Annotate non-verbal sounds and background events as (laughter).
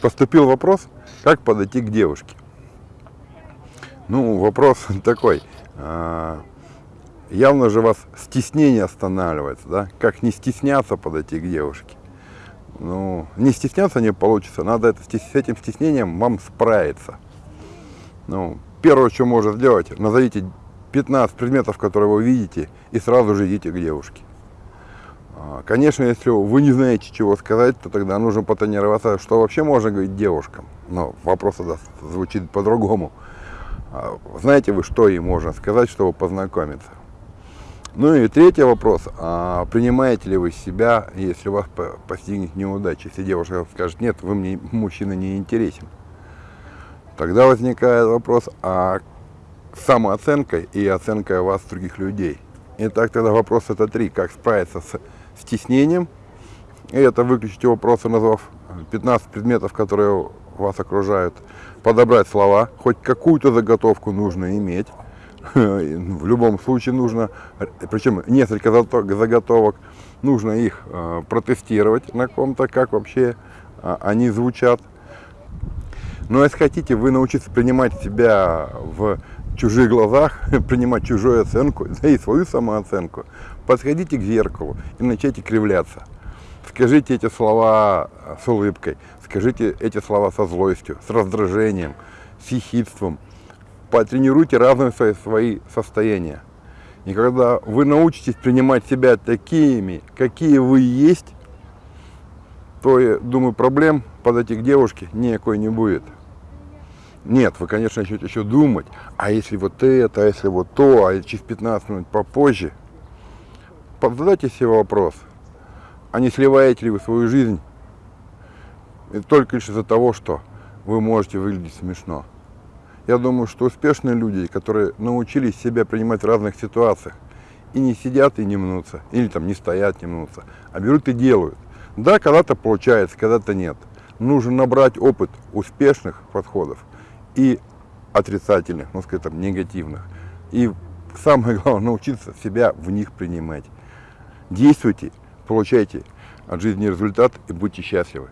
поступил вопрос, как подойти к девушке. Ну, вопрос (laughs) такой. а, Явно же вас стеснение останавливается, да? Как не стесняться подойти к девушке? Ну, не стесняться не получится, надо это, с этим стеснением вам справиться. Ну, первое, что можно сделать, назовите 15 предметов, которые вы видите, и сразу же идите к девушке. А, Конечно, если вы не знаете, чего сказать, то тогда нужно потренироваться, что вообще можно говорить девушкам. Но вопрос тогда звучит по-другому. А, Знаете вы, что ей можно сказать, чтобы познакомиться? Ну и третий вопрос. А принимаете ли вы себя, если вас по- постигнет неудача? Если девушка скажет, нет, вы мне, мужчина, не интересен. Тогда возникает вопрос, а самооценкой и оценкой вас других людей. Итак, тогда вопрос это три. Как справиться с стеснением? И это выключите вопросы, назвав 15 предметов, которые вас окружают. Подобрать слова. Хоть какую-то заготовку нужно иметь. (laughs) В любом случае нужно, причем несколько заготовок, нужно их э, протестировать на ком-то, как вообще э, они звучат. Но если хотите, вы научитесь принимать себя в чужих глазах, (laughs) принимать чужую оценку, да и свою самооценку, подходите к зеркалу и начните кривляться. Скажите эти слова с улыбкой, скажите эти слова со злостью, с раздражением, с ехидством. Потренируйте разные свои, свои состояния. И когда вы научитесь принимать себя такими, какие вы есть, то, я думаю, проблем подойти к девушке никакой не будет. Нет, вы, конечно, начнете еще думать, а если вот это, а если вот то, а через 15 минут попозже. Задайте себе вопрос, а не сливаете ли вы свою жизнь только лишь из-за того, что вы можете выглядеть смешно. Я думаю, что успешные люди, которые научились себя принимать в разных ситуациях, и не сидят и не мнутся, или там не стоят, не мнутся, а берут и делают. Да, когда-то получается, когда-то нет. Нужно набрать опыт успешных подходов и отрицательных, ну там, негативных. И самое главное, (laughs) научиться себя в них принимать. Действуйте, получайте от жизни результат и будьте счастливы.